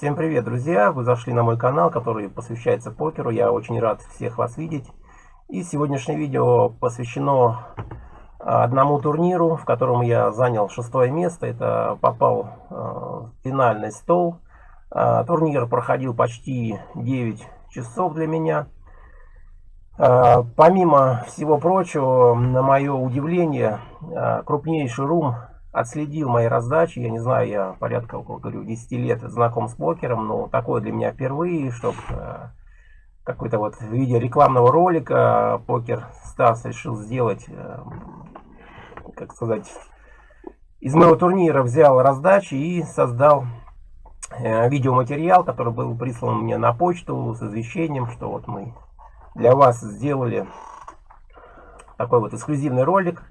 Всем привет, друзья! Вы зашли на мой канал, который посвящается покеру. Я очень рад всех вас видеть. И сегодняшнее видео посвящено одному турниру, в котором я занял шестое место. Это попал в финальный стол. Турнир проходил почти 9 часов для меня. Помимо всего прочего, на мое удивление, крупнейший рум отследил мои раздачи. Я не знаю, я порядка, говорю, 10 лет знаком с покером, но такое для меня впервые, чтобы э, какой-то вот в виде рекламного ролика покер Стас решил сделать, э, как сказать, из моего турнира взял раздачи и создал э, видеоматериал, который был прислан мне на почту с извещением, что вот мы для вас сделали такой вот эксклюзивный ролик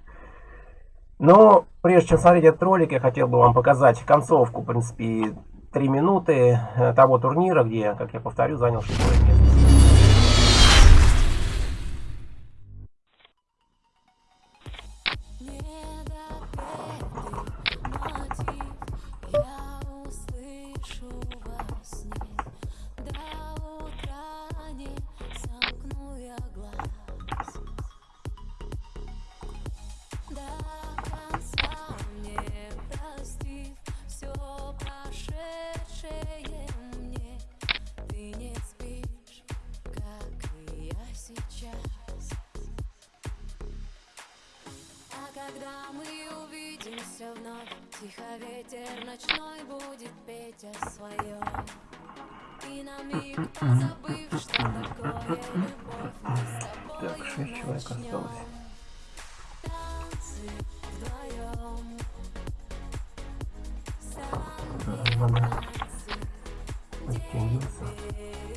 но прежде чем смотреть этот ролик, я хотел бы вам показать концовку, в принципе, 3 минуты э, того турнира, где, как я повторю, занял шестое место. Когда мы увидимся вновь Тихо ветер ночной будет петь о своем. И на миг позабыв, что такое любовь Мы с тобой так, шесть человек осталось. Танцы вдвоем Надо подтянуться. Не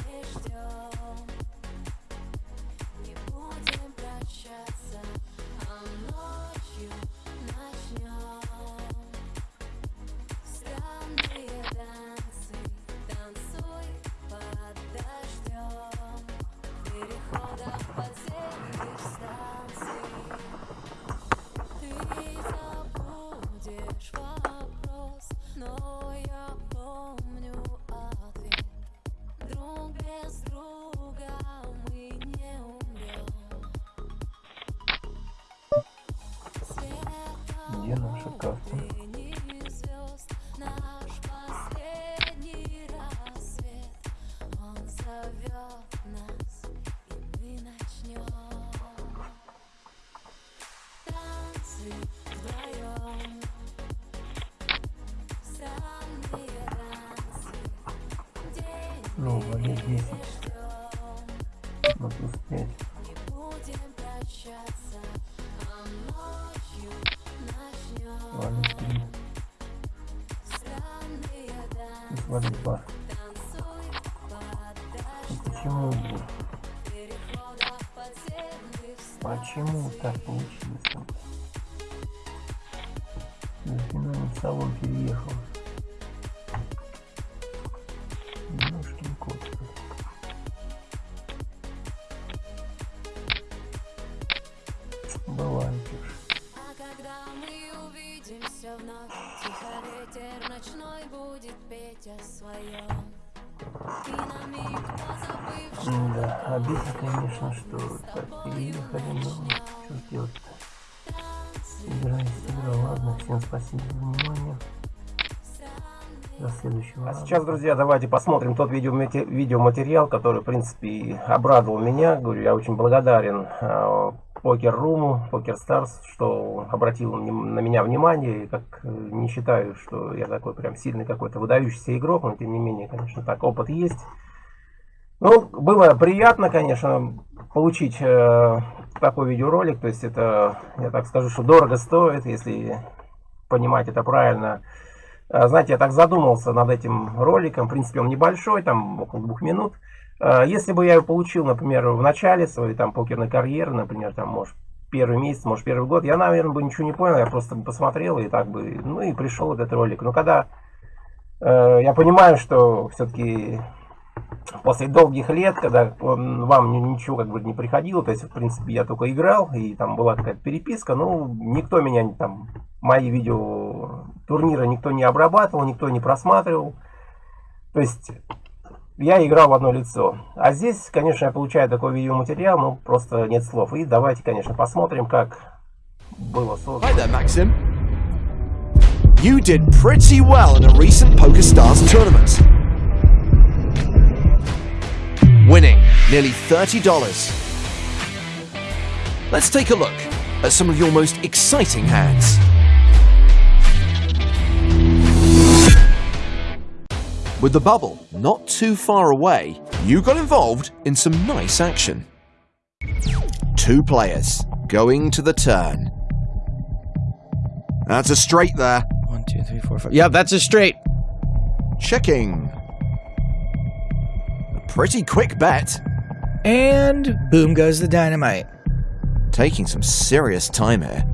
прощаться, а ночью начнем Валет 3. странные Плюс танцы. валет 2. Танцуй под Ну, дождем Почему? подземных Почему так получилось? Финальный салон переехал. Что Да, обидно, конечно, что так переехали, но что делать-то? Игра есть игра. Ладно, всем спасибо за внимание. До следующего. А сейчас, друзья, давайте посмотрим тот видеоматериал, который, в принципе, обрадовал меня. Говорю, я очень благодарен э, Покер Руму, Покер Старс, что обратил на меня внимание. И как э, не считаю, что я такой прям сильный какой-то выдающийся игрок, но тем не менее, конечно, так опыт есть. Ну, было приятно, конечно, получить э, такой видеоролик. То есть это, я так скажу, что дорого стоит, если понимать это правильно. Э, Знаете, я так задумался над этим роликом. В принципе, он небольшой, там около двух минут. Э, Если бы я его получил, например, в начале своей там покерной карьеры, например, там, может, первый месяц, может, первый год, я, наверное, бы ничего не понял, я просто посмотрел и так бы, ну и пришел этот ролик. Но когда э, я понимаю, что все-таки после долгих лет, когда вам ни- ничего как бы не приходило, то есть, в принципе, я только играл, и там была какая-то переписка, ну, никто меня там, мои видео турнира никто не обрабатывал, никто не просматривал. То есть я играл в одно лицо. А здесь, конечно, я получаю такой видеоматериал, ну просто нет слов. И давайте, конечно, посмотрим, как было создано. Hi there, Maxim. You did pretty well in a recent PokerStars tournament. Winning nearly $30. Let's take a look at some of your most exciting hands. With the bubble not too far away, you got involved in some nice action. Two players going to the turn. That's a straight there. One, two, three, four, five. Yeah, that's a straight. Checking. A pretty quick bet. And boom goes the dynamite. Taking some serious time here.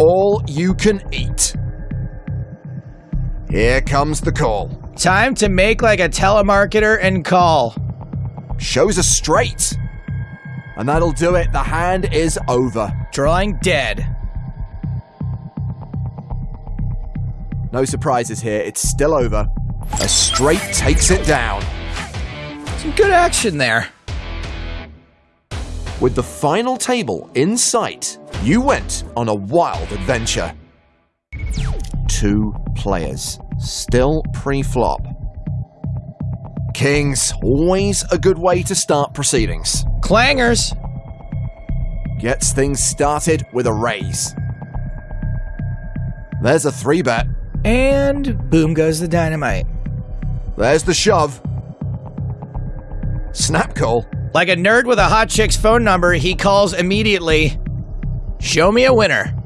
All you can eat. Here comes the call. Time to make like a telemarketer and call. Shows a straight. And that'll do it. The hand is over. Drawing dead. No surprises here. It's still over. A straight takes it down. Some good action there. With the final table in sight, you went on a wild adventure. Two players, still pre flop. Kings, always a good way to start proceedings. Clangers. Gets things started with a raise. There's a three bet. And boom goes the dynamite. There's the shove. Snap call. Like a nerd with a hot chick's phone number, he calls immediately. Show me a winner.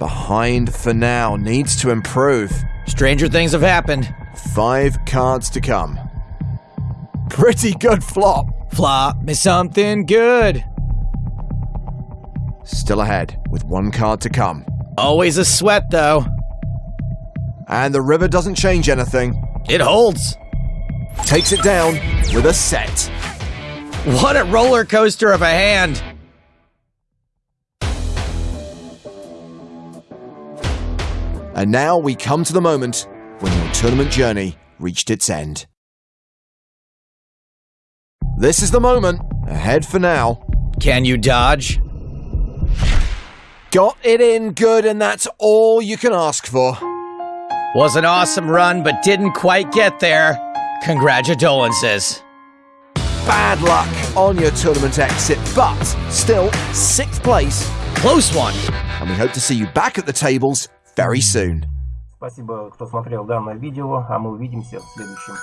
Behind for now, needs to improve. Stranger things have happened. Five cards to come. Pretty good flop. Flop me something good. Still ahead with one card to come. Always a sweat, though. And the river doesn't change anything. It holds. Takes it down with a set. What a roller coaster of a hand. And now we come to the moment when your tournament journey reached its end. This is the moment. Ahead for now. Can you dodge? Got it in good, and that's all you can ask for. Was an awesome run, but didn't quite get there. Congratulations. Bad luck on your tournament exit, but still sixth place. Close one. And we hope to see you back at the tables very soon. Спасибо, кто смотрел данное видео, а мы увидимся в следующем.